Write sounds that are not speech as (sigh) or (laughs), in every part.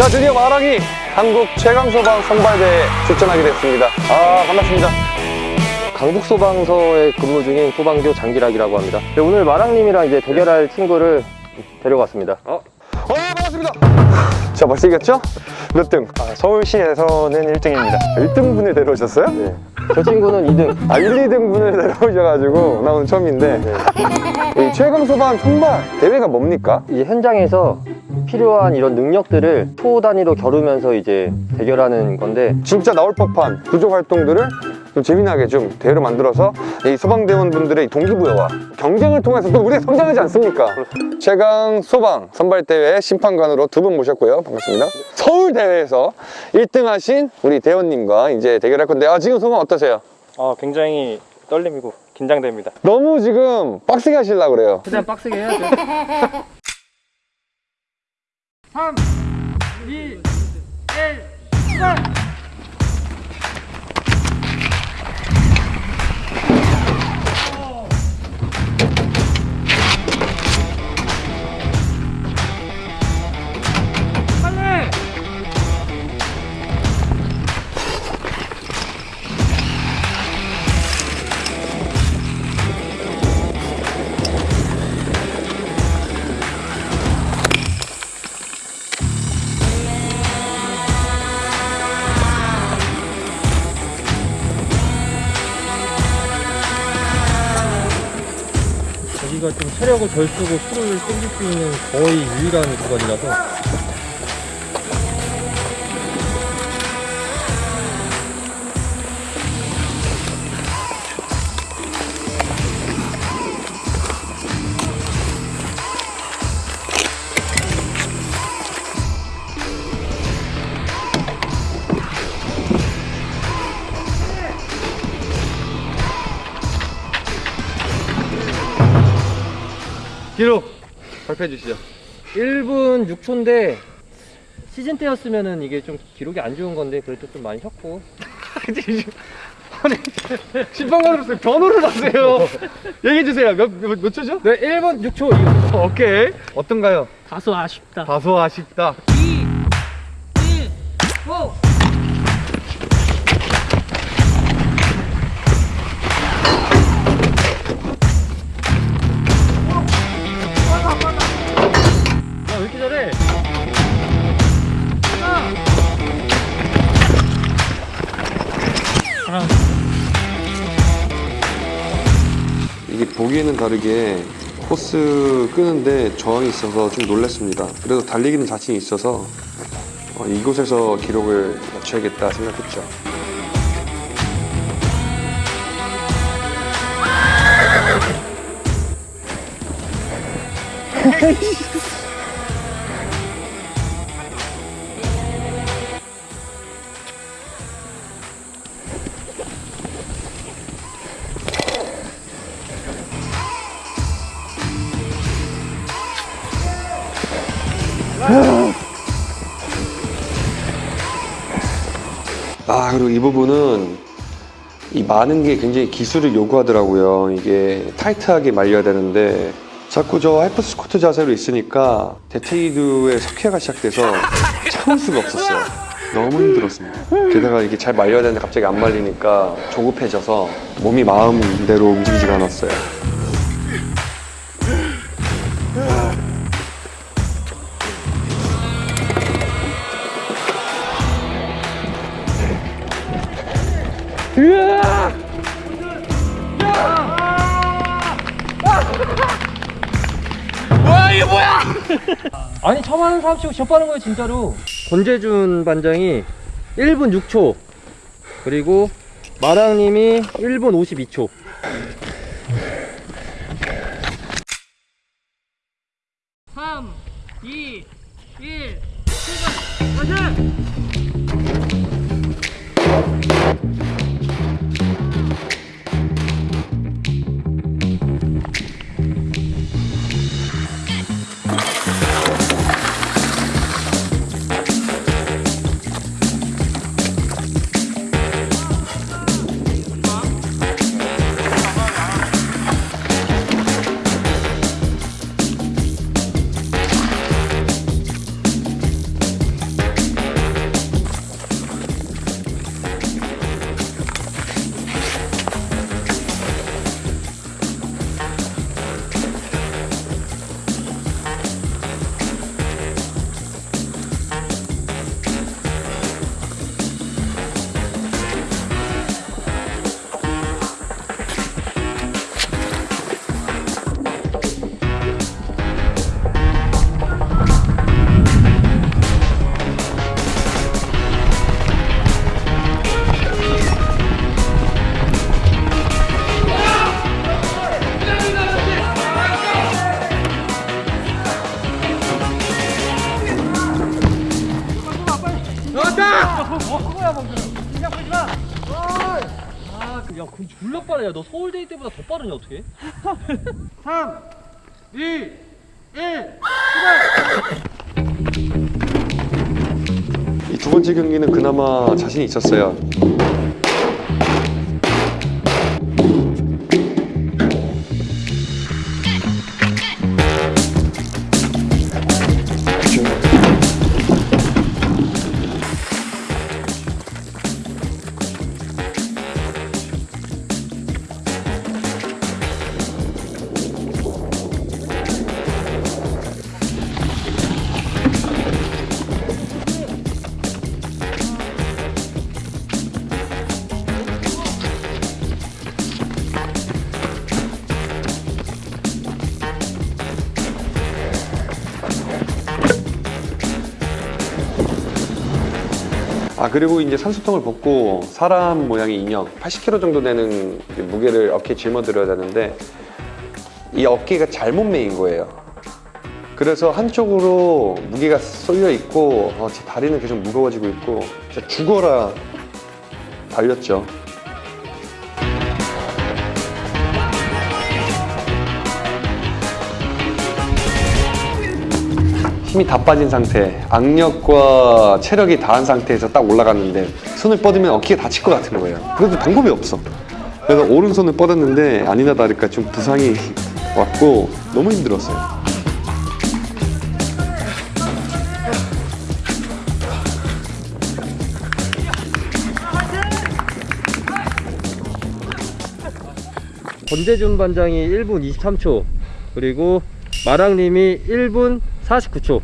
자, 드디어 마랑이 한국 최강소방 선발대회에 출전하게 됐습니다. 아, 반갑습니다. 강북소방서에 근무 중인 소방교 장기락이라고 합니다. 네, 오늘 마랑님이랑 이제 대결할 친구를 데려왔습니다. 어, 반갑습니다. 자, 벌써 이겼죠? 몇 등? 아, 서울시에서는 1등입니다. 1등분을 데려오셨어요? 네. 저 친구는 2등. 아, 1, 2등분을 데려오셔가지고 나 오늘 처음인데 이 최강 소방 선발 대회가 뭡니까? 이 현장에서 필요한 이런 능력들을 초 단위로 겨루면서 이제 대결하는 건데 진짜 나올 법한 구조 활동들을 좀 재미나게 좀 대회로 만들어서 이 소방대원분들의 동기부여와 경쟁을 통해서 또 우리가 성장하지 않습니까? 최강 소방 선발대회 심판관으로 두 분 모셨고요. 반갑습니다. 서울대회에서 1등 하신 우리 대원님과 이제 대결할 건데 아, 지금 소감 어떠세요? 어, 굉장히 떨림이고 긴장됩니다. 너무 지금 빡세게 하시려고 그래요. 최대한 빡세게 해야죠. (laughs) 3, 2, 1, 출발! 체력을 덜 쓰고 술을 땡길 수 있는 거의 유일한 구간이라서 발표해 주시죠. 1분 6초인데 시즌 때였으면은 이게 좀 기록이 안 좋은 건데 그래도 좀 많이 컸고 심판관으로서 (laughs) 변호를 하세요. (laughs) 얘기해 주세요. 몇, 몇, 몇 초죠? 네 1분 6초 오케이. 어떤가요? 다소 아쉽다. 다소 아쉽다. 이게 보기에는 다르게 코스 끄는데 저항이 있어서 좀 놀랐습니다. 그래도 달리기는 자신이 있어서 어, 이곳에서 기록을 맞춰야겠다 생각했죠. (laughs) 이 부분은 이 많은 게 굉장히 기술을 요구하더라고요. 이게 타이트하게 말려야 되는데 자꾸 저 하프 스쿼트 자세로 있으니까 대퇴사두에 석회화가 시작돼서 참을 수가 없었어요. 너무 힘들었습니다. 게다가 이게 잘 말려야 되는데 갑자기 안 말리니까 조급해져서 몸이 마음대로 움직이지가 않았어요. (laughs) 아니 처음 하는 사람 치고 접하는 거예요 진짜로. 권재준 반장이 1분 6초. 그리고 마랑님이 1분 52초 야 너 서울대이 때보다 더 빠르냐, 어떻게? 3, 2, 1. 이두 번째 경기는 그나마 자신이 있었어요. 그리고 이제 산소통을 벗고 사람 모양의 인형 80kg 정도 되는 이제 무게를 어깨에 짊어들어야 되는데 이 어깨가 잘못 매인 거예요. 그래서 한쪽으로 무게가 쏠려 있고 어, 제 다리는 계속 무거워지고 있고 진짜 죽어라 달렸죠. 힘이 다 빠진 상태, 악력과 체력이 다한 상태에서 딱 올라갔는데 손을 뻗으면 어깨가 다칠 것 같은 거예요. 그래도 방법이 없어. 그래서 오른손을 뻗었는데 아니나 다를까 좀 부상이 왔고 너무 힘들었어요. 권재준 반장이 1분 23초, 그리고 마랑님이 1분 49초.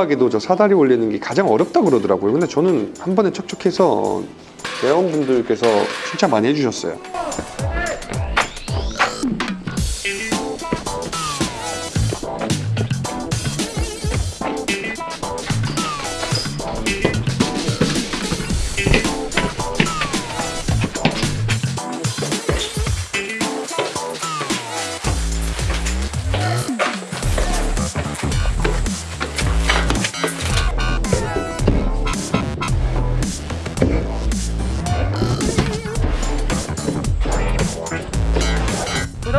의아하게도 저 사다리 올리는 게 가장 어렵다 그러더라고요. 근데 저는 한 번에 척척해서 대원분들께서 칭찬 많이 해주셨어요.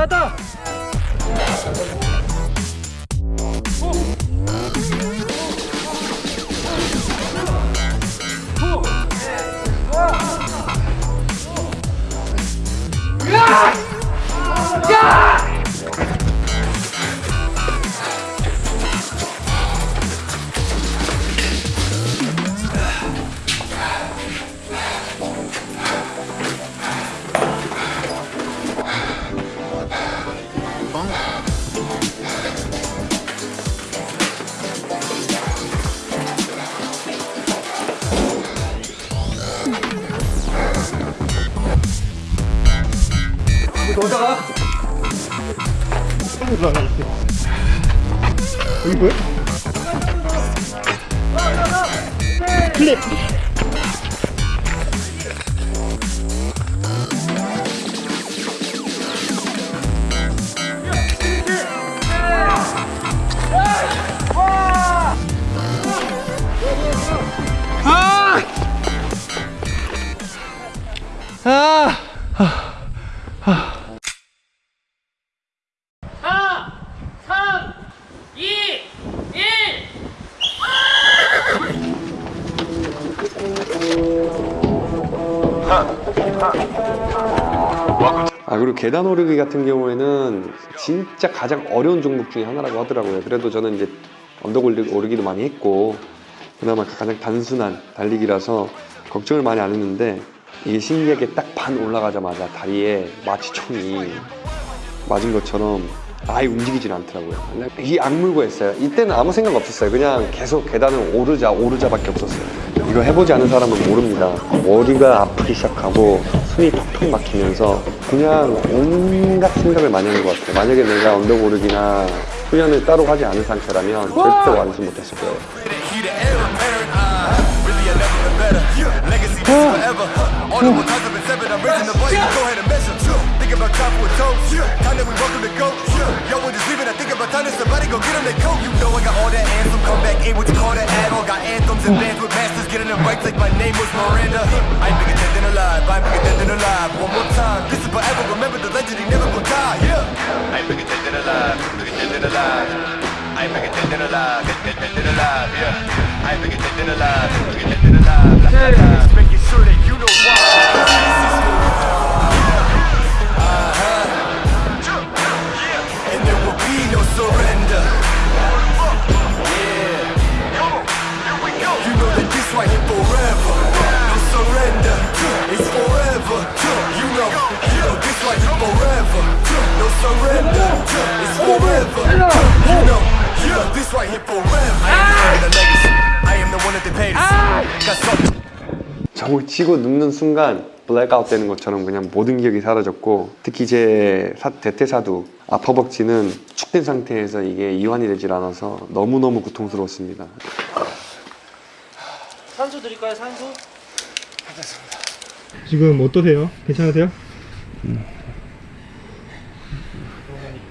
スター 아 그리고 계단 오르기 같은 경우에는 진짜 가장 어려운 종목 중에 하나라고 하더라고요. 그래도 저는 이제 언덕 오르- 오르기도 많이 했고 그나마 가장 단순한 달리기라서 걱정을 많이 안 했는데 이게 신기하게 딱 반 올라가자마자 다리에 마치 총이 맞은 것처럼 아예 움직이질 않더라고요. 근데 이 악물고 했어요. 이때는 아무 생각 없었어요. 그냥 계속 계단을 오르자 오르자밖에 없었어요. 이거 해보지 않은 사람은 모릅니다. 머리가 아프기 시작하고 숨이 턱턱 막히면서 그냥 온갖 생각을 많이 하는 것 같아요. 만약에 내가 언덕 오르기나 훈련을 따로 하지 않은 상태라면 절대 완수 못했을 거예요. Go get them their coat. You know I got all that anthem. Come back, ain't what you call that add on. Got anthems and bands with masters. Getting them right like my name was Miranda. I ain't bigger dead than alive. I ain't bigger dead than alive. One more time. This is forever. Remember the legend. He never gonna die. Yeah. I ain't bigger dead than alive. Bigger dead than alive. I ain't bigger dead than alive. Dead, dead, than alive. Yeah. I ain't bigger dead than alive. Bigger dead than alive. Just making sure that you know why. 저걸 치고 눕는 순간 블랙아웃 되는 것처럼 그냥 모든 기억이 사라졌고 특히 제 사- 대퇴사두 앞허벅지는 수축된 상태에서 이게 이완이 되질 않아서 너무너무 고통스러웠습니다. 산소 드릴까요 산소? 지금 어떠세요? 괜찮으세요?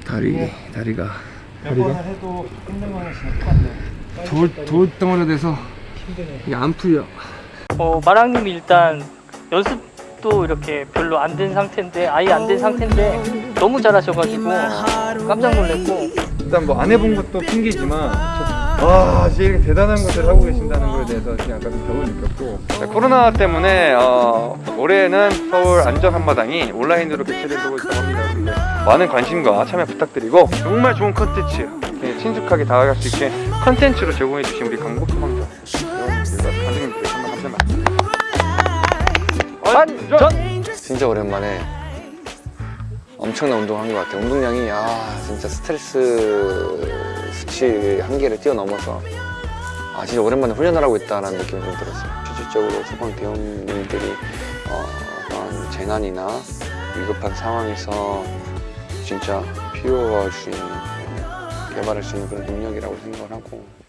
다리 다리가 다리가? 해도 힘든 거는 진짜 똑같아요 돌 돌덩어리 돼서 이게 안 풀려. 어, 마랑님이 일단 연습도 이렇게 별로 안 된 상태인데 아예 안 된 상태인데 너무 잘하셔가지고 깜짝 놀랐고. 일단 뭐 안 해본 것도 핑계지만 와 진짜 이렇게 대단한 것을 하고 계신다는 거에 대해서 지금 약간 좀 벽을 느꼈고. 네, 코로나 때문에 어, 올해는 서울 안전 한마당이 온라인으로 개최되고 있다고 합니다. 많은 관심과 참여 부탁드리고 정말 좋은 컨텐츠 예, 친숙하게 다가갈 수 있게 컨텐츠로 제공해 주신 우리 강복 소 방관 감독님들 정말 감사합니다 완전 진짜 오랜만에 엄청난 운동을 한것 같아요. 운동량이 아 진짜 스트레스 수치 한계를 뛰어넘어서 아 진짜 오랜만에 훈련을 하고 있다는 느낌이 좀 들었어요. 실질적으로 소방 대원님들이 어, 어떤 재난이나 위급한 상황에서 진짜 있는 개발할 수 있는 그런 능력이라고 생각을 하고